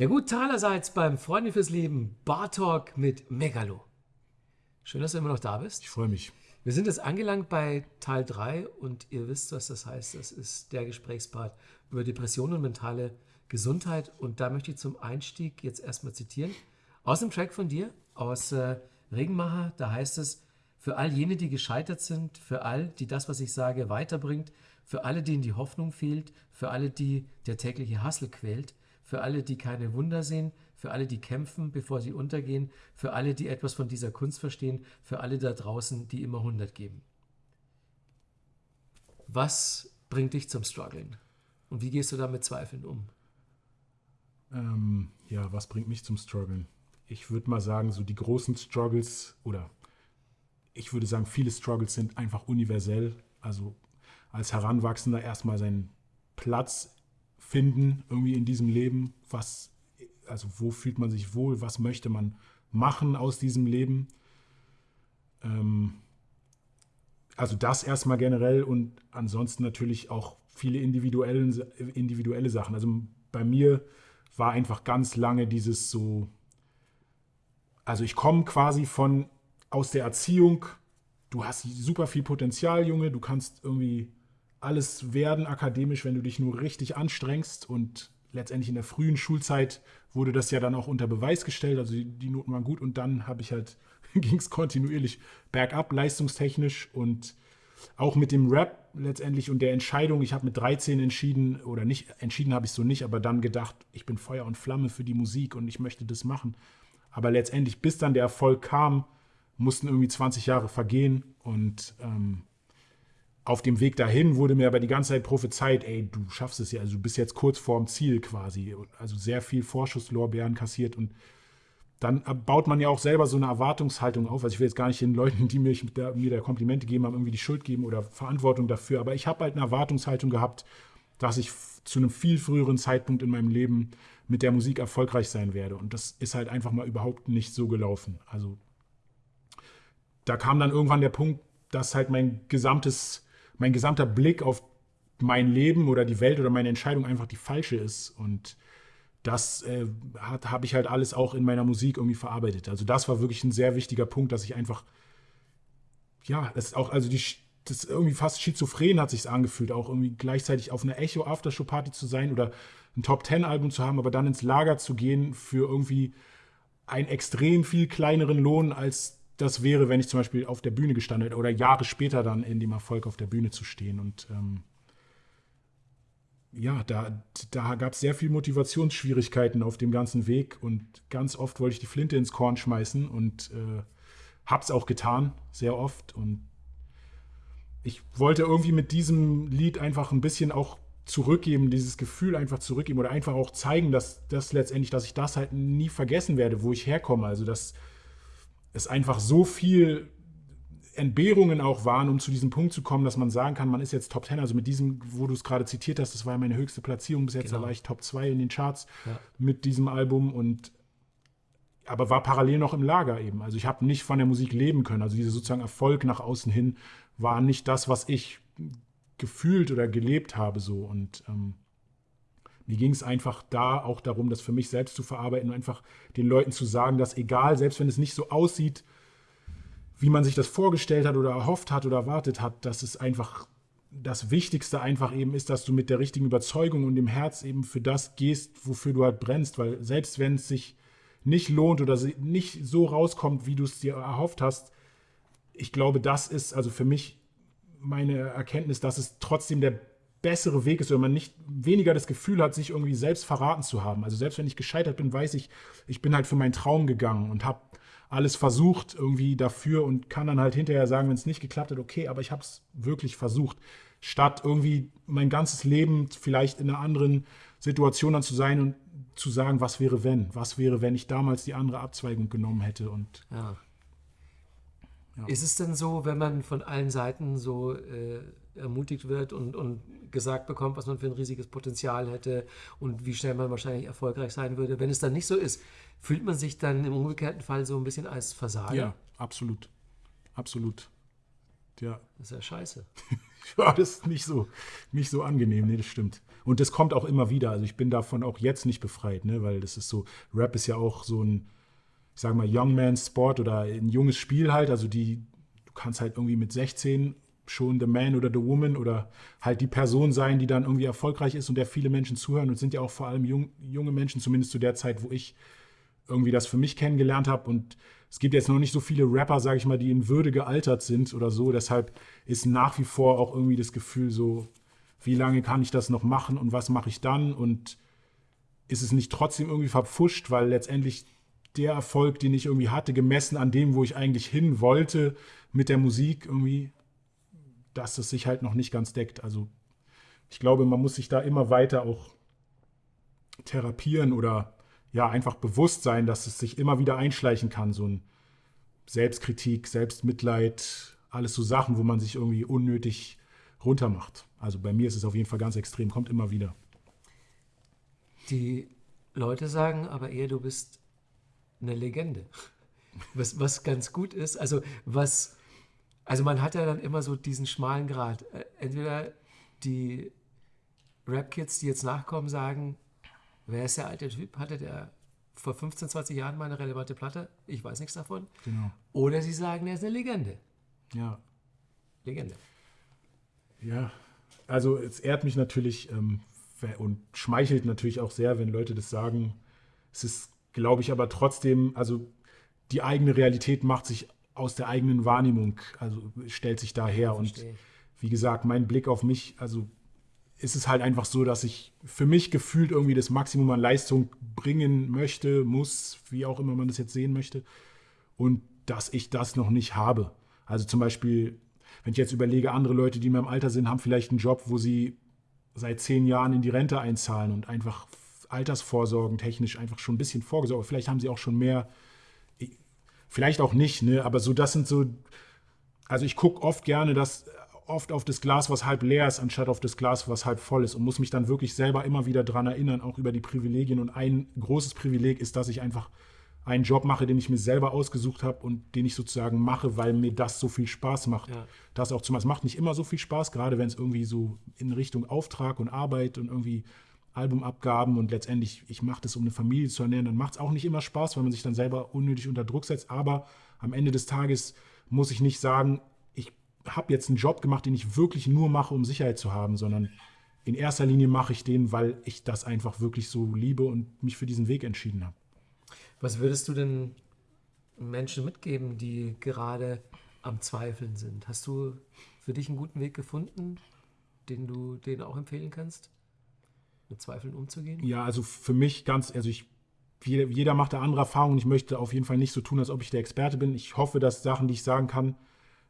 Ja gut, allerseits beim Freunde fürs Leben Bar Talk mit Megalo. Schön, dass du immer noch da bist. Ich freue mich. Wir sind jetzt angelangt bei Teil 3 und ihr wisst, was das heißt. Das ist der Gesprächspart über Depressionen und mentale Gesundheit. Und da möchte ich zum Einstieg jetzt erstmal zitieren. Aus dem Track von dir, aus äh, Regenmacher, da heißt es, für all jene, die gescheitert sind, für all, die das, was ich sage, weiterbringt, für alle, denen die Hoffnung fehlt, für alle, die der tägliche Hassel quält, für alle, die keine Wunder sehen, für alle, die kämpfen, bevor sie untergehen, für alle, die etwas von dieser Kunst verstehen, für alle da draußen, die immer 100 geben. Was bringt dich zum Struggeln? Und wie gehst du da mit Zweifeln um? Ähm, ja, was bringt mich zum Struggeln? Ich würde mal sagen, so die großen Struggles oder ich würde sagen, viele Struggles sind einfach universell. Also als Heranwachsender erstmal seinen Platz finden, irgendwie in diesem Leben? Was, also wo fühlt man sich wohl? Was möchte man machen aus diesem Leben? Ähm, also das erstmal generell und ansonsten natürlich auch viele individuelle, individuelle Sachen. Also bei mir war einfach ganz lange dieses so, also ich komme quasi von aus der Erziehung, du hast super viel Potenzial, Junge, du kannst irgendwie alles werden akademisch, wenn du dich nur richtig anstrengst. Und letztendlich in der frühen Schulzeit wurde das ja dann auch unter Beweis gestellt. Also die, die Noten waren gut und dann habe ich halt, ging es kontinuierlich bergab, leistungstechnisch und auch mit dem Rap letztendlich und der Entscheidung, ich habe mit 13 entschieden, oder nicht, entschieden habe ich so nicht, aber dann gedacht, ich bin Feuer und Flamme für die Musik und ich möchte das machen. Aber letztendlich, bis dann der Erfolg kam, mussten irgendwie 20 Jahre vergehen und ähm, auf dem Weg dahin wurde mir aber die ganze Zeit prophezeit, ey, du schaffst es ja, also du bist jetzt kurz vorm Ziel quasi. Also sehr viel Vorschusslorbeeren kassiert und dann baut man ja auch selber so eine Erwartungshaltung auf. Also ich will jetzt gar nicht den Leuten, die mir, der, mir der Komplimente geben haben, irgendwie die Schuld geben oder Verantwortung dafür. Aber ich habe halt eine Erwartungshaltung gehabt, dass ich zu einem viel früheren Zeitpunkt in meinem Leben mit der Musik erfolgreich sein werde. Und das ist halt einfach mal überhaupt nicht so gelaufen. Also da kam dann irgendwann der Punkt, dass halt mein gesamtes mein gesamter Blick auf mein Leben oder die Welt oder meine Entscheidung einfach die falsche ist. Und das äh, habe ich halt alles auch in meiner Musik irgendwie verarbeitet. Also das war wirklich ein sehr wichtiger Punkt, dass ich einfach, ja, das ist auch, also die, das irgendwie fast schizophren hat sich angefühlt, auch irgendwie gleichzeitig auf einer Echo Aftershow Party zu sein oder ein Top Ten Album zu haben, aber dann ins Lager zu gehen für irgendwie einen extrem viel kleineren Lohn als das wäre, wenn ich zum Beispiel auf der Bühne gestanden hätte oder Jahre später dann in dem Erfolg auf der Bühne zu stehen. Und ähm, ja, da, da gab es sehr viel Motivationsschwierigkeiten auf dem ganzen Weg und ganz oft wollte ich die Flinte ins Korn schmeißen und äh, hab's auch getan, sehr oft. Und ich wollte irgendwie mit diesem Lied einfach ein bisschen auch zurückgeben, dieses Gefühl einfach zurückgeben oder einfach auch zeigen, dass das letztendlich, dass ich das halt nie vergessen werde, wo ich herkomme. Also dass es einfach so viel Entbehrungen auch waren, um zu diesem Punkt zu kommen, dass man sagen kann, man ist jetzt Top 10. Also mit diesem, wo du es gerade zitiert hast, das war ja meine höchste Platzierung bis jetzt, genau. da war ich Top 2 in den Charts ja. mit diesem Album und aber war parallel noch im Lager eben. Also ich habe nicht von der Musik leben können. Also dieser sozusagen Erfolg nach außen hin war nicht das, was ich gefühlt oder gelebt habe so und ähm, mir ging es einfach da auch darum, das für mich selbst zu verarbeiten und einfach den Leuten zu sagen, dass egal, selbst wenn es nicht so aussieht, wie man sich das vorgestellt hat oder erhofft hat oder erwartet hat, dass es einfach das Wichtigste einfach eben ist, dass du mit der richtigen Überzeugung und dem Herz eben für das gehst, wofür du halt brennst, weil selbst wenn es sich nicht lohnt oder nicht so rauskommt, wie du es dir erhofft hast, ich glaube, das ist also für mich meine Erkenntnis, dass es trotzdem der bessere Weg ist oder man nicht weniger das Gefühl hat, sich irgendwie selbst verraten zu haben. Also selbst wenn ich gescheitert bin, weiß ich, ich bin halt für meinen Traum gegangen und habe alles versucht irgendwie dafür und kann dann halt hinterher sagen, wenn es nicht geklappt hat, okay, aber ich habe es wirklich versucht, statt irgendwie mein ganzes Leben vielleicht in einer anderen Situation dann zu sein und zu sagen, was wäre wenn, was wäre, wenn ich damals die andere Abzweigung genommen hätte und ja. Ja. Ist es denn so, wenn man von allen Seiten so äh, ermutigt wird und, und gesagt bekommt, was man für ein riesiges Potenzial hätte und wie schnell man wahrscheinlich erfolgreich sein würde. Wenn es dann nicht so ist, fühlt man sich dann im umgekehrten Fall so ein bisschen als Versager? Ja, absolut. Absolut. Ja. Das ist ja scheiße. ja, das ist nicht so, nicht so angenehm, nee, das stimmt. Und das kommt auch immer wieder. Also ich bin davon auch jetzt nicht befreit, ne? weil das ist so, Rap ist ja auch so ein, ich sage mal, Young Man's Sport oder ein junges Spiel halt. Also die, du kannst halt irgendwie mit 16 schon the man oder the woman oder halt die Person sein, die dann irgendwie erfolgreich ist und der viele Menschen zuhören und sind ja auch vor allem jung, junge Menschen, zumindest zu der Zeit, wo ich irgendwie das für mich kennengelernt habe. Und es gibt jetzt noch nicht so viele Rapper, sage ich mal, die in Würde gealtert sind oder so. Deshalb ist nach wie vor auch irgendwie das Gefühl so, wie lange kann ich das noch machen und was mache ich dann? Und ist es nicht trotzdem irgendwie verpfuscht, weil letztendlich der Erfolg, den ich irgendwie hatte, gemessen an dem, wo ich eigentlich hin wollte mit der Musik irgendwie, dass es sich halt noch nicht ganz deckt. Also ich glaube, man muss sich da immer weiter auch therapieren oder ja einfach bewusst sein, dass es sich immer wieder einschleichen kann, so ein Selbstkritik, Selbstmitleid, alles so Sachen, wo man sich irgendwie unnötig runtermacht. Also bei mir ist es auf jeden Fall ganz extrem, kommt immer wieder. Die Leute sagen aber eher, du bist eine Legende. Was, was ganz gut ist, also was, also man hat ja dann immer so diesen schmalen Grad. Äh, entweder die Rap-Kids, die jetzt nachkommen, sagen, wer ist der alte Typ? Hatte der vor 15, 20 Jahren mal eine relevante Platte? Ich weiß nichts davon. Genau. Oder sie sagen, er ist eine Legende. Ja. Legende. Ja, also es ehrt mich natürlich ähm, und schmeichelt natürlich auch sehr, wenn Leute das sagen. Es ist, glaube ich, aber trotzdem, also die eigene Realität macht sich aus der eigenen Wahrnehmung, also stellt sich daher. Und wie gesagt, mein Blick auf mich, also ist es halt einfach so, dass ich für mich gefühlt irgendwie das Maximum an Leistung bringen möchte, muss, wie auch immer man das jetzt sehen möchte. Und dass ich das noch nicht habe. Also zum Beispiel, wenn ich jetzt überlege, andere Leute, die in meinem Alter sind, haben vielleicht einen Job, wo sie seit zehn Jahren in die Rente einzahlen und einfach Altersvorsorgen technisch einfach schon ein bisschen vorgesorgt. Vielleicht haben sie auch schon mehr, vielleicht auch nicht, ne? aber so das sind so, also ich gucke oft gerne, dass oft auf das Glas, was halb leer ist, anstatt auf das Glas, was halb voll ist und muss mich dann wirklich selber immer wieder daran erinnern, auch über die Privilegien. Und ein großes Privileg ist, dass ich einfach einen Job mache, den ich mir selber ausgesucht habe und den ich sozusagen mache, weil mir das so viel Spaß macht. Ja. Das auch zum es macht nicht immer so viel Spaß, gerade wenn es irgendwie so in Richtung Auftrag und Arbeit und irgendwie Albumabgaben und letztendlich, ich mache das, um eine Familie zu ernähren, dann macht es auch nicht immer Spaß, weil man sich dann selber unnötig unter Druck setzt. Aber am Ende des Tages muss ich nicht sagen, habe jetzt einen Job gemacht, den ich wirklich nur mache, um Sicherheit zu haben, sondern in erster Linie mache ich den, weil ich das einfach wirklich so liebe und mich für diesen Weg entschieden habe. Was würdest du denn Menschen mitgeben, die gerade am Zweifeln sind? Hast du für dich einen guten Weg gefunden, den du denen auch empfehlen kannst, mit Zweifeln umzugehen? Ja, also für mich ganz, also ich, jeder macht da andere Erfahrungen. Ich möchte auf jeden Fall nicht so tun, als ob ich der Experte bin. Ich hoffe, dass Sachen, die ich sagen kann,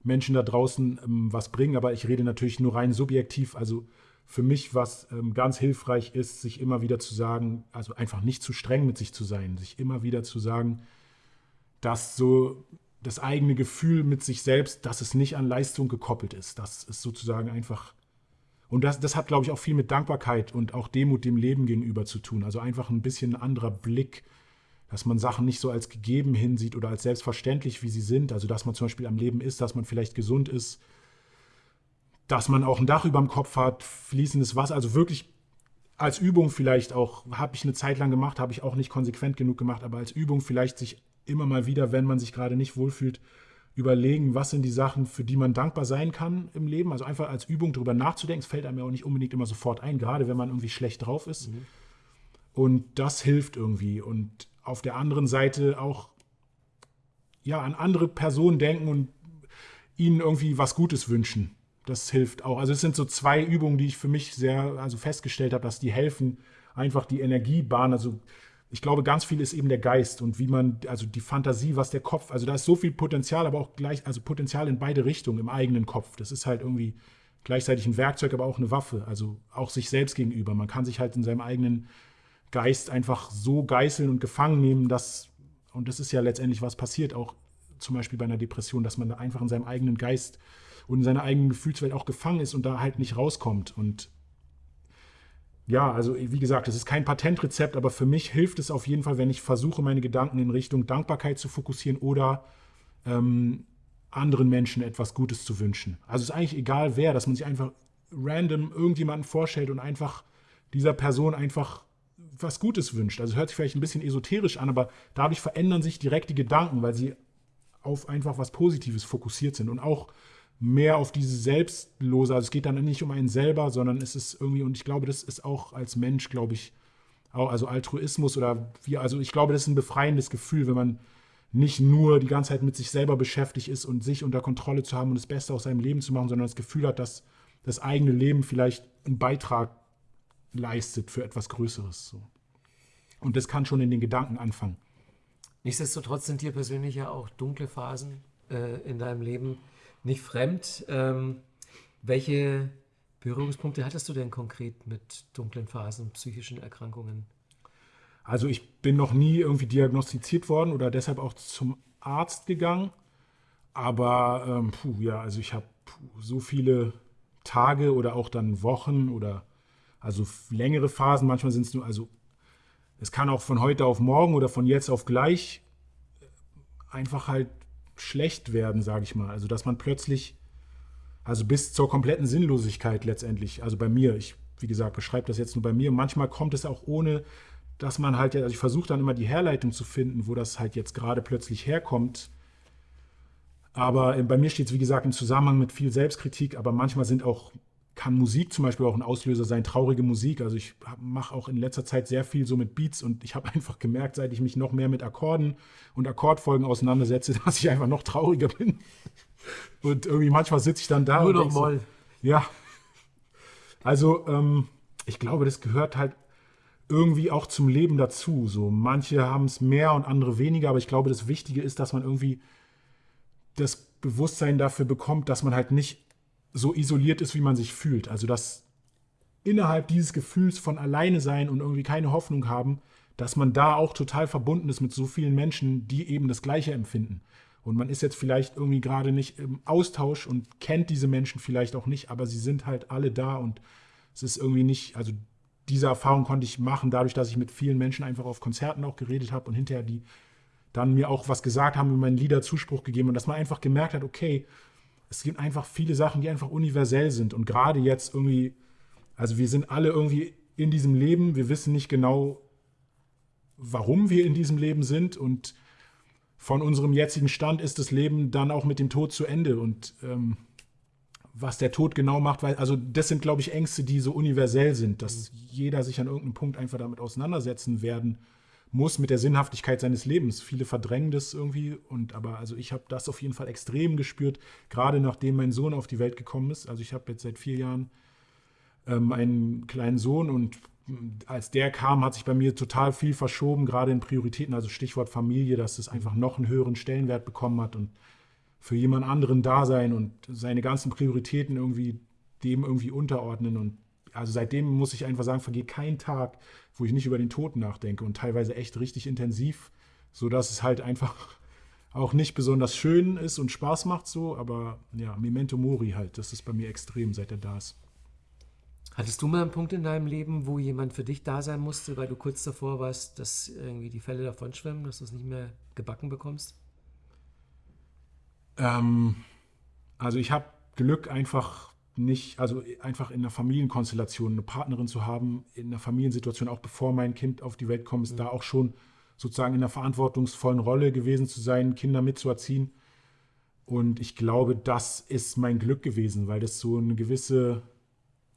Menschen da draußen ähm, was bringen, aber ich rede natürlich nur rein subjektiv. Also für mich, was ähm, ganz hilfreich ist, sich immer wieder zu sagen, also einfach nicht zu streng mit sich zu sein, sich immer wieder zu sagen, dass so das eigene Gefühl mit sich selbst, dass es nicht an Leistung gekoppelt ist. Das ist sozusagen einfach. Und das, das hat, glaube ich, auch viel mit Dankbarkeit und auch Demut dem Leben gegenüber zu tun. Also einfach ein bisschen ein anderer Blick dass man Sachen nicht so als gegeben hinsieht oder als selbstverständlich, wie sie sind. Also, dass man zum Beispiel am Leben ist, dass man vielleicht gesund ist, dass man auch ein Dach über dem Kopf hat, fließendes Wasser. Also wirklich als Übung vielleicht auch, habe ich eine Zeit lang gemacht, habe ich auch nicht konsequent genug gemacht, aber als Übung vielleicht sich immer mal wieder, wenn man sich gerade nicht wohlfühlt, überlegen, was sind die Sachen, für die man dankbar sein kann im Leben. Also einfach als Übung darüber nachzudenken. Es fällt einem ja auch nicht unbedingt immer sofort ein, gerade wenn man irgendwie schlecht drauf ist. Mhm. Und das hilft irgendwie. Und auf der anderen Seite auch ja, an andere Personen denken und ihnen irgendwie was Gutes wünschen. Das hilft auch. Also es sind so zwei Übungen, die ich für mich sehr also festgestellt habe, dass die helfen, einfach die Energiebahn, also ich glaube, ganz viel ist eben der Geist und wie man, also die Fantasie, was der Kopf, also da ist so viel Potenzial, aber auch gleich, also Potenzial in beide Richtungen im eigenen Kopf. Das ist halt irgendwie gleichzeitig ein Werkzeug, aber auch eine Waffe, also auch sich selbst gegenüber. Man kann sich halt in seinem eigenen Geist einfach so geißeln und gefangen nehmen, dass, und das ist ja letztendlich was passiert, auch zum Beispiel bei einer Depression, dass man da einfach in seinem eigenen Geist und in seiner eigenen Gefühlswelt auch gefangen ist und da halt nicht rauskommt. Und ja, also wie gesagt, es ist kein Patentrezept, aber für mich hilft es auf jeden Fall, wenn ich versuche, meine Gedanken in Richtung Dankbarkeit zu fokussieren oder ähm, anderen Menschen etwas Gutes zu wünschen. Also es ist eigentlich egal wer, dass man sich einfach random irgendjemanden vorstellt und einfach dieser Person einfach was Gutes wünscht. Also hört sich vielleicht ein bisschen esoterisch an, aber dadurch verändern sich direkt die Gedanken, weil sie auf einfach was Positives fokussiert sind und auch mehr auf diese Selbstlose. Also es geht dann nicht um einen selber, sondern es ist irgendwie, und ich glaube, das ist auch als Mensch, glaube ich, also Altruismus oder wie, also ich glaube, das ist ein befreiendes Gefühl, wenn man nicht nur die ganze Zeit mit sich selber beschäftigt ist und sich unter Kontrolle zu haben und das Beste aus seinem Leben zu machen, sondern das Gefühl hat, dass das eigene Leben vielleicht einen Beitrag leistet für etwas Größeres. So. Und das kann schon in den Gedanken anfangen. Nichtsdestotrotz sind dir persönlich ja auch dunkle Phasen äh, in deinem Leben nicht fremd. Ähm, welche Berührungspunkte hattest du denn konkret mit dunklen Phasen, psychischen Erkrankungen? Also ich bin noch nie irgendwie diagnostiziert worden oder deshalb auch zum Arzt gegangen. Aber ähm, puh, ja, also ich habe so viele Tage oder auch dann Wochen oder also längere Phasen. Manchmal sind es nur, also es kann auch von heute auf morgen oder von jetzt auf gleich einfach halt schlecht werden, sage ich mal. Also dass man plötzlich, also bis zur kompletten Sinnlosigkeit letztendlich, also bei mir, ich, wie gesagt, beschreibe das jetzt nur bei mir. Manchmal kommt es auch ohne, dass man halt, also ich versuche dann immer die Herleitung zu finden, wo das halt jetzt gerade plötzlich herkommt. Aber bei mir steht es, wie gesagt, im Zusammenhang mit viel Selbstkritik, aber manchmal sind auch, kann Musik zum Beispiel auch ein Auslöser sein, traurige Musik. Also ich mache auch in letzter Zeit sehr viel so mit Beats und ich habe einfach gemerkt, seit ich mich noch mehr mit Akkorden und Akkordfolgen auseinandersetze, dass ich einfach noch trauriger bin. Und irgendwie manchmal sitze ich dann da Nur noch. So, ja. Also ähm, ich glaube, das gehört halt irgendwie auch zum Leben dazu. So manche haben es mehr und andere weniger, aber ich glaube, das Wichtige ist, dass man irgendwie das Bewusstsein dafür bekommt, dass man halt nicht so isoliert ist, wie man sich fühlt. Also dass innerhalb dieses Gefühls von alleine sein und irgendwie keine Hoffnung haben, dass man da auch total verbunden ist mit so vielen Menschen, die eben das Gleiche empfinden. Und man ist jetzt vielleicht irgendwie gerade nicht im Austausch und kennt diese Menschen vielleicht auch nicht, aber sie sind halt alle da und es ist irgendwie nicht, also diese Erfahrung konnte ich machen, dadurch, dass ich mit vielen Menschen einfach auf Konzerten auch geredet habe und hinterher die dann mir auch was gesagt haben, über meinen Lieder Zuspruch gegeben und dass man einfach gemerkt hat, okay, es gibt einfach viele Sachen, die einfach universell sind. Und gerade jetzt irgendwie, also wir sind alle irgendwie in diesem Leben, wir wissen nicht genau, warum wir in diesem Leben sind. Und von unserem jetzigen Stand ist das Leben dann auch mit dem Tod zu Ende. Und ähm, was der Tod genau macht, weil, also das sind, glaube ich, Ängste, die so universell sind, dass jeder sich an irgendeinem Punkt einfach damit auseinandersetzen werden muss mit der Sinnhaftigkeit seines Lebens. Viele verdrängen das irgendwie und aber also ich habe das auf jeden Fall extrem gespürt, gerade nachdem mein Sohn auf die Welt gekommen ist. Also ich habe jetzt seit vier Jahren ähm, einen kleinen Sohn und als der kam, hat sich bei mir total viel verschoben, gerade in Prioritäten, also Stichwort Familie, dass es einfach noch einen höheren Stellenwert bekommen hat und für jemand anderen da sein und seine ganzen Prioritäten irgendwie dem irgendwie unterordnen. Und also seitdem muss ich einfach sagen, vergeht kein Tag, wo ich nicht über den Tod nachdenke und teilweise echt richtig intensiv, sodass es halt einfach auch nicht besonders schön ist und Spaß macht so, aber ja, Memento Mori halt, das ist bei mir extrem, seit er da ist. Hattest du mal einen Punkt in deinem Leben, wo jemand für dich da sein musste, weil du kurz davor warst, dass irgendwie die Fälle davon schwimmen, dass du es nicht mehr gebacken bekommst? Ähm, also ich habe Glück einfach nicht, also einfach in einer Familienkonstellation eine Partnerin zu haben, in einer Familiensituation, auch bevor mein Kind auf die Welt kommt, ist mhm. da auch schon sozusagen in einer verantwortungsvollen Rolle gewesen zu sein, Kinder mitzuerziehen. Und ich glaube, das ist mein Glück gewesen, weil das so eine gewisse,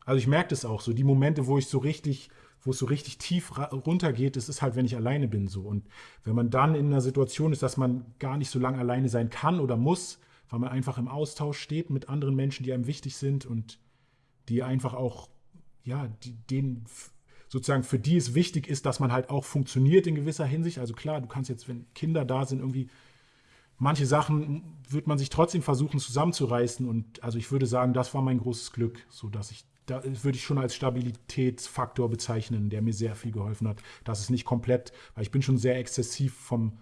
also ich merke das auch, so die Momente, wo ich so richtig, wo es so richtig tief runtergeht, das ist halt, wenn ich alleine bin so. Und wenn man dann in einer Situation ist, dass man gar nicht so lange alleine sein kann oder muss, weil man einfach im Austausch steht mit anderen Menschen, die einem wichtig sind und die einfach auch, ja, die, denen sozusagen für die es wichtig ist, dass man halt auch funktioniert in gewisser Hinsicht. Also klar, du kannst jetzt, wenn Kinder da sind, irgendwie manche Sachen wird man sich trotzdem versuchen zusammenzureißen und also ich würde sagen, das war mein großes Glück, so dass ich da würde ich schon als Stabilitätsfaktor bezeichnen, der mir sehr viel geholfen hat. Das ist nicht komplett, weil ich bin schon sehr exzessiv vom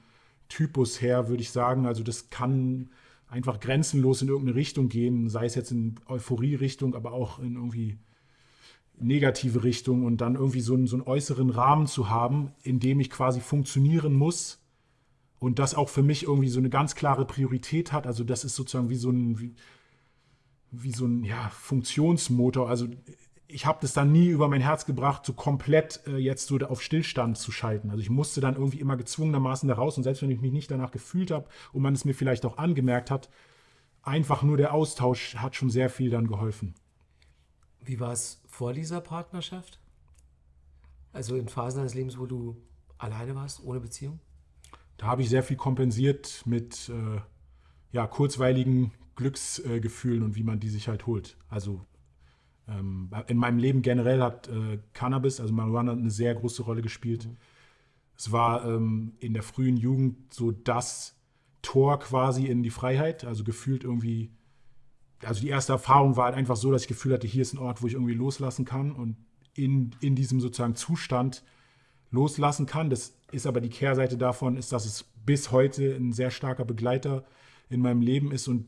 Typus her, würde ich sagen. Also das kann einfach grenzenlos in irgendeine Richtung gehen, sei es jetzt in Euphorie-Richtung, aber auch in irgendwie negative Richtung und dann irgendwie so einen, so einen äußeren Rahmen zu haben, in dem ich quasi funktionieren muss und das auch für mich irgendwie so eine ganz klare Priorität hat. Also das ist sozusagen wie so ein, wie, wie so ein ja, Funktionsmotor. Also ich habe das dann nie über mein Herz gebracht, so komplett äh, jetzt so auf Stillstand zu schalten. Also ich musste dann irgendwie immer gezwungenermaßen da raus und selbst wenn ich mich nicht danach gefühlt habe und man es mir vielleicht auch angemerkt hat, einfach nur der Austausch hat schon sehr viel dann geholfen. Wie war es vor dieser Partnerschaft? Also in Phasen deines Lebens, wo du alleine warst, ohne Beziehung? Da habe ich sehr viel kompensiert mit äh, ja, kurzweiligen Glücksgefühlen äh, und wie man die sich halt holt. Also in meinem Leben generell hat äh, Cannabis, also Marihuana, eine sehr große Rolle gespielt. Mhm. Es war ähm, in der frühen Jugend so das Tor quasi in die Freiheit, also gefühlt irgendwie. Also die erste Erfahrung war halt einfach so, dass ich Gefühl hatte, hier ist ein Ort, wo ich irgendwie loslassen kann und in, in diesem sozusagen Zustand loslassen kann. Das ist aber die Kehrseite davon, ist, dass es bis heute ein sehr starker Begleiter in meinem Leben ist und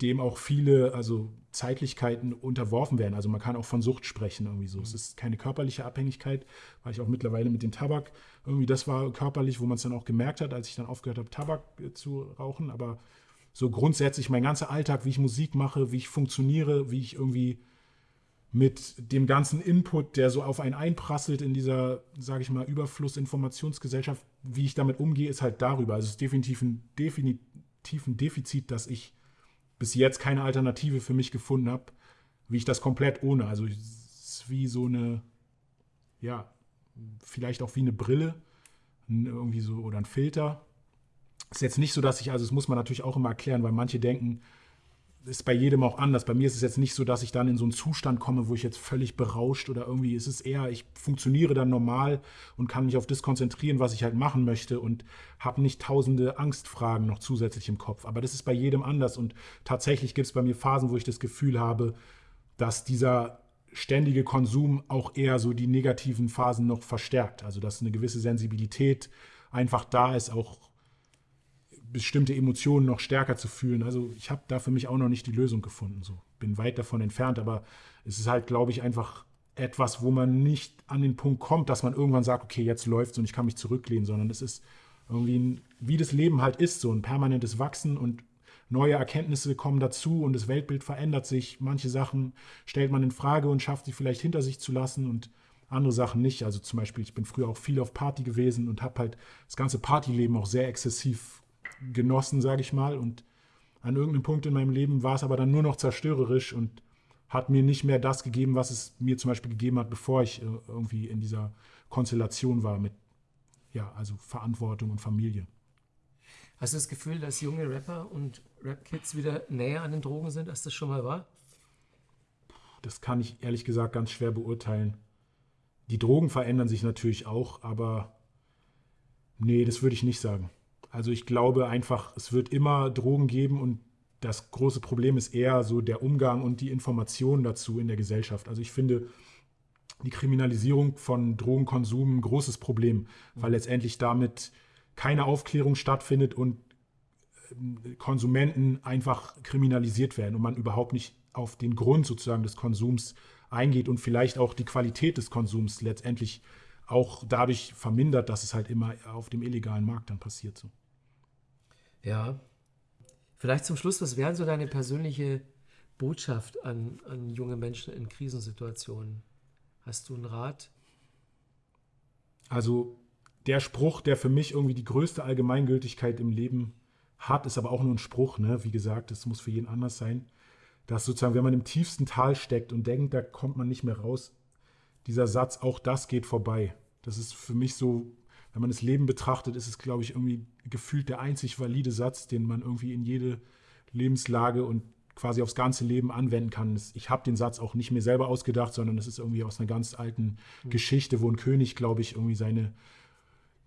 dem auch viele, also Zeitlichkeiten unterworfen werden. Also man kann auch von Sucht sprechen irgendwie so. Mhm. Es ist keine körperliche Abhängigkeit, weil ich auch mittlerweile mit dem Tabak irgendwie, das war körperlich, wo man es dann auch gemerkt hat, als ich dann aufgehört habe, Tabak äh, zu rauchen. Aber so grundsätzlich mein ganzer Alltag, wie ich Musik mache, wie ich funktioniere, wie ich irgendwie mit dem ganzen Input, der so auf einen einprasselt in dieser, sage ich mal, Überfluss-Informationsgesellschaft, wie ich damit umgehe, ist halt darüber. Also es ist definitiv ein, definitiv ein Defizit, dass ich bis jetzt keine Alternative für mich gefunden habe, wie ich das komplett ohne. Also es ist wie so eine, ja, vielleicht auch wie eine Brille, irgendwie so oder ein Filter. Ist jetzt nicht so, dass ich, also das muss man natürlich auch immer erklären, weil manche denken, ist bei jedem auch anders. Bei mir ist es jetzt nicht so, dass ich dann in so einen Zustand komme, wo ich jetzt völlig berauscht oder irgendwie ist es eher, ich funktioniere dann normal und kann mich auf das konzentrieren, was ich halt machen möchte und habe nicht tausende Angstfragen noch zusätzlich im Kopf. Aber das ist bei jedem anders und tatsächlich gibt es bei mir Phasen, wo ich das Gefühl habe, dass dieser ständige Konsum auch eher so die negativen Phasen noch verstärkt. Also dass eine gewisse Sensibilität einfach da ist, auch bestimmte Emotionen noch stärker zu fühlen. Also ich habe da für mich auch noch nicht die Lösung gefunden. So bin weit davon entfernt, aber es ist halt, glaube ich, einfach etwas, wo man nicht an den Punkt kommt, dass man irgendwann sagt, okay, jetzt läuft's und ich kann mich zurücklehnen, sondern es ist irgendwie, ein, wie das Leben halt ist, so ein permanentes Wachsen und neue Erkenntnisse kommen dazu und das Weltbild verändert sich. Manche Sachen stellt man in Frage und schafft sie vielleicht hinter sich zu lassen und andere Sachen nicht. Also zum Beispiel, ich bin früher auch viel auf Party gewesen und habe halt das ganze Partyleben auch sehr exzessiv genossen, sage ich mal. Und an irgendeinem Punkt in meinem Leben war es aber dann nur noch zerstörerisch und hat mir nicht mehr das gegeben, was es mir zum Beispiel gegeben hat, bevor ich äh, irgendwie in dieser Konstellation war mit, ja, also Verantwortung und Familie. Hast du das Gefühl, dass junge Rapper und Rap-Kids wieder näher an den Drogen sind, als das schon mal war? Das kann ich ehrlich gesagt ganz schwer beurteilen. Die Drogen verändern sich natürlich auch, aber nee, das würde ich nicht sagen. Also ich glaube einfach, es wird immer Drogen geben und das große Problem ist eher so der Umgang und die Information dazu in der Gesellschaft. Also ich finde die Kriminalisierung von Drogenkonsum ein großes Problem, weil letztendlich damit keine Aufklärung stattfindet und äh, Konsumenten einfach kriminalisiert werden und man überhaupt nicht auf den Grund sozusagen des Konsums eingeht und vielleicht auch die Qualität des Konsums letztendlich auch dadurch vermindert, dass es halt immer auf dem illegalen Markt dann passiert. So. Ja. Vielleicht zum Schluss, was wäre so deine persönliche Botschaft an, an junge Menschen in Krisensituationen? Hast du einen Rat? Also der Spruch, der für mich irgendwie die größte Allgemeingültigkeit im Leben hat, ist aber auch nur ein Spruch, ne? Wie gesagt, das muss für jeden anders sein. Dass sozusagen, wenn man im tiefsten Tal steckt und denkt, da kommt man nicht mehr raus, dieser Satz, auch das geht vorbei. Das ist für mich so wenn man das Leben betrachtet, ist es, glaube ich, irgendwie gefühlt der einzig valide Satz, den man irgendwie in jede Lebenslage und quasi aufs ganze Leben anwenden kann. Ich habe den Satz auch nicht mir selber ausgedacht, sondern es ist irgendwie aus einer ganz alten mhm. Geschichte, wo ein König, glaube ich, irgendwie seine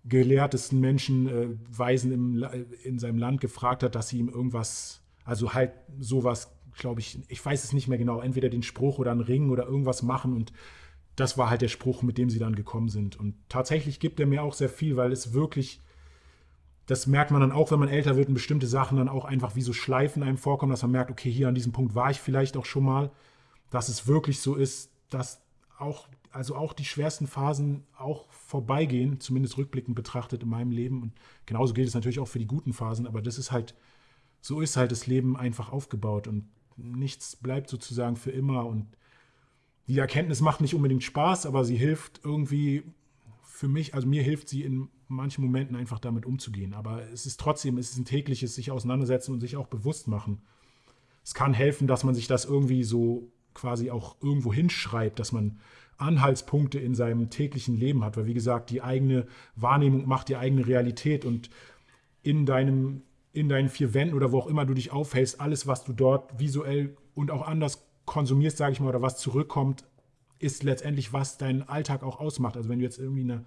gelehrtesten Menschen, äh, Weisen im, in seinem Land gefragt hat, dass sie ihm irgendwas, also halt sowas, glaube ich, ich weiß es nicht mehr genau, entweder den Spruch oder einen Ring oder irgendwas machen und das war halt der Spruch, mit dem sie dann gekommen sind. Und tatsächlich gibt er mir auch sehr viel, weil es wirklich, das merkt man dann auch, wenn man älter wird und bestimmte Sachen dann auch einfach wie so Schleifen einem vorkommen, dass man merkt, okay, hier an diesem Punkt war ich vielleicht auch schon mal, dass es wirklich so ist, dass auch, also auch die schwersten Phasen auch vorbeigehen, zumindest rückblickend betrachtet in meinem Leben. Und genauso gilt es natürlich auch für die guten Phasen, aber das ist halt, so ist halt das Leben einfach aufgebaut und nichts bleibt sozusagen für immer. Und die Erkenntnis macht nicht unbedingt Spaß, aber sie hilft irgendwie für mich, also mir hilft sie in manchen Momenten einfach damit umzugehen. Aber es ist trotzdem, es ist ein tägliches sich auseinandersetzen und sich auch bewusst machen. Es kann helfen, dass man sich das irgendwie so quasi auch irgendwo hinschreibt, dass man Anhaltspunkte in seinem täglichen Leben hat. Weil wie gesagt, die eigene Wahrnehmung macht die eigene Realität und in deinem in deinen vier Wänden oder wo auch immer du dich aufhältst, alles, was du dort visuell und auch anders konsumierst, sage ich mal, oder was zurückkommt, ist letztendlich, was deinen Alltag auch ausmacht. Also wenn du jetzt irgendwie eine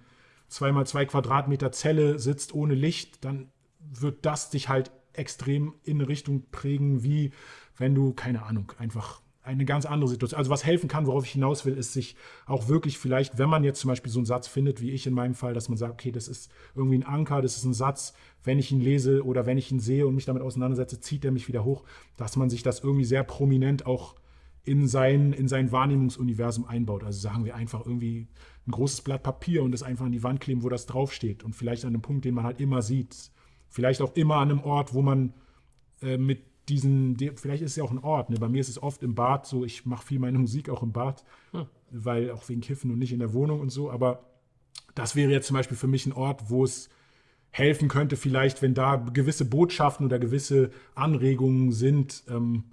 2x2 Quadratmeter Zelle sitzt ohne Licht, dann wird das dich halt extrem in eine Richtung prägen, wie wenn du, keine Ahnung, einfach eine ganz andere Situation. Also was helfen kann, worauf ich hinaus will, ist sich auch wirklich vielleicht, wenn man jetzt zum Beispiel so einen Satz findet, wie ich in meinem Fall, dass man sagt, okay, das ist irgendwie ein Anker, das ist ein Satz, wenn ich ihn lese oder wenn ich ihn sehe und mich damit auseinandersetze, zieht er mich wieder hoch, dass man sich das irgendwie sehr prominent auch in sein, in sein Wahrnehmungsuniversum einbaut. Also sagen wir einfach irgendwie ein großes Blatt Papier und das einfach an die Wand kleben, wo das draufsteht. Und vielleicht an einem Punkt, den man halt immer sieht. Vielleicht auch immer an einem Ort, wo man äh, mit diesen, vielleicht ist es ja auch ein Ort. Ne? Bei mir ist es oft im Bad so, ich mache viel meine Musik auch im Bad, hm. weil auch wegen Kiffen und nicht in der Wohnung und so. Aber das wäre jetzt zum Beispiel für mich ein Ort, wo es helfen könnte, vielleicht, wenn da gewisse Botschaften oder gewisse Anregungen sind, ähm,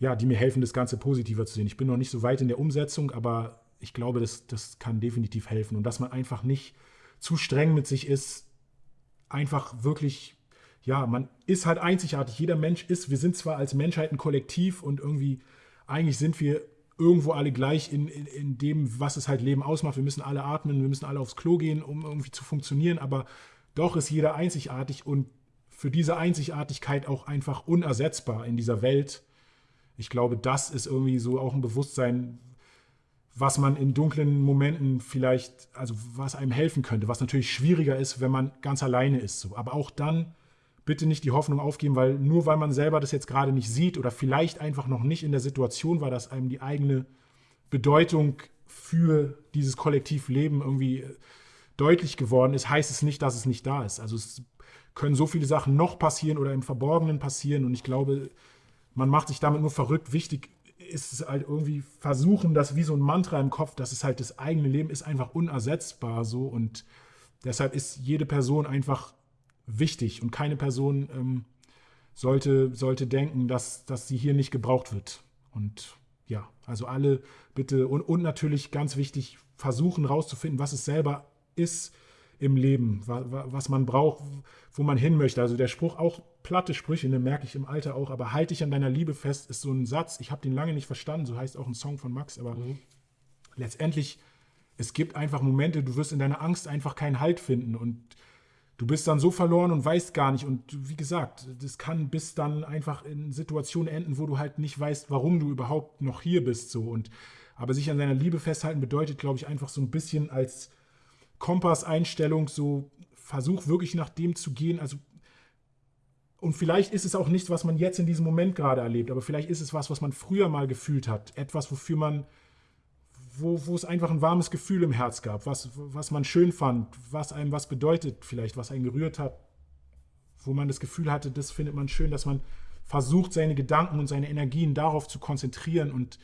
ja, die mir helfen, das Ganze positiver zu sehen. Ich bin noch nicht so weit in der Umsetzung, aber ich glaube, das, das kann definitiv helfen. Und dass man einfach nicht zu streng mit sich ist, einfach wirklich, ja, man ist halt einzigartig. Jeder Mensch ist, wir sind zwar als Menschheit ein Kollektiv und irgendwie, eigentlich sind wir irgendwo alle gleich in, in, in dem, was es halt Leben ausmacht. Wir müssen alle atmen, wir müssen alle aufs Klo gehen, um irgendwie zu funktionieren, aber doch ist jeder einzigartig und für diese Einzigartigkeit auch einfach unersetzbar in dieser Welt ich glaube, das ist irgendwie so auch ein Bewusstsein, was man in dunklen Momenten vielleicht, also was einem helfen könnte, was natürlich schwieriger ist, wenn man ganz alleine ist. So. Aber auch dann bitte nicht die Hoffnung aufgeben, weil nur weil man selber das jetzt gerade nicht sieht oder vielleicht einfach noch nicht in der Situation war, dass einem die eigene Bedeutung für dieses Kollektivleben irgendwie deutlich geworden ist, heißt es nicht, dass es nicht da ist. Also es können so viele Sachen noch passieren oder im Verborgenen passieren und ich glaube, man macht sich damit nur verrückt. Wichtig ist es halt irgendwie versuchen, das wie so ein Mantra im Kopf, dass es halt das eigene Leben ist einfach unersetzbar so und deshalb ist jede Person einfach wichtig und keine Person ähm, sollte, sollte denken, dass, dass sie hier nicht gebraucht wird. Und ja, also alle bitte und, und natürlich ganz wichtig, versuchen rauszufinden, was es selber ist, im Leben, was man braucht, wo man hin möchte. Also der Spruch, auch platte Sprüche, den merke ich im Alter auch, aber halte dich an deiner Liebe fest, ist so ein Satz, ich habe den lange nicht verstanden, so heißt auch ein Song von Max, aber mhm. letztendlich, es gibt einfach Momente, du wirst in deiner Angst einfach keinen Halt finden und du bist dann so verloren und weißt gar nicht. Und wie gesagt, das kann bis dann einfach in Situationen enden, wo du halt nicht weißt, warum du überhaupt noch hier bist. So. Und, aber sich an deiner Liebe festhalten bedeutet, glaube ich, einfach so ein bisschen als Kompasseinstellung, so versuch wirklich nach dem zu gehen. Also, und vielleicht ist es auch nichts, was man jetzt in diesem Moment gerade erlebt, aber vielleicht ist es was, was man früher mal gefühlt hat. Etwas, wofür man, wo, wo es einfach ein warmes Gefühl im Herz gab, was, was man schön fand, was einem was bedeutet, vielleicht, was einen gerührt hat, wo man das Gefühl hatte, das findet man schön, dass man versucht, seine Gedanken und seine Energien darauf zu konzentrieren und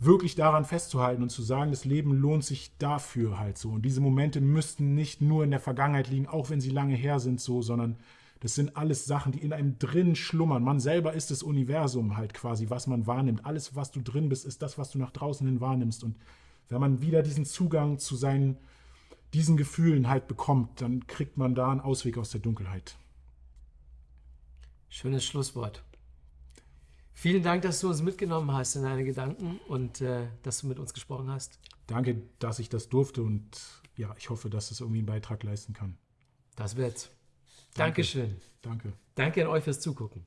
wirklich daran festzuhalten und zu sagen, das Leben lohnt sich dafür halt so. Und diese Momente müssten nicht nur in der Vergangenheit liegen, auch wenn sie lange her sind so, sondern das sind alles Sachen, die in einem drin schlummern. Man selber ist das Universum halt quasi, was man wahrnimmt. Alles, was du drin bist, ist das, was du nach draußen hin wahrnimmst. Und wenn man wieder diesen Zugang zu seinen, diesen Gefühlen halt bekommt, dann kriegt man da einen Ausweg aus der Dunkelheit. Schönes Schlusswort. Vielen Dank, dass du uns mitgenommen hast in deine Gedanken und äh, dass du mit uns gesprochen hast. Danke, dass ich das durfte und ja, ich hoffe, dass es irgendwie einen Beitrag leisten kann. Das wird's. Danke. Dankeschön. Danke. Danke an euch fürs Zugucken.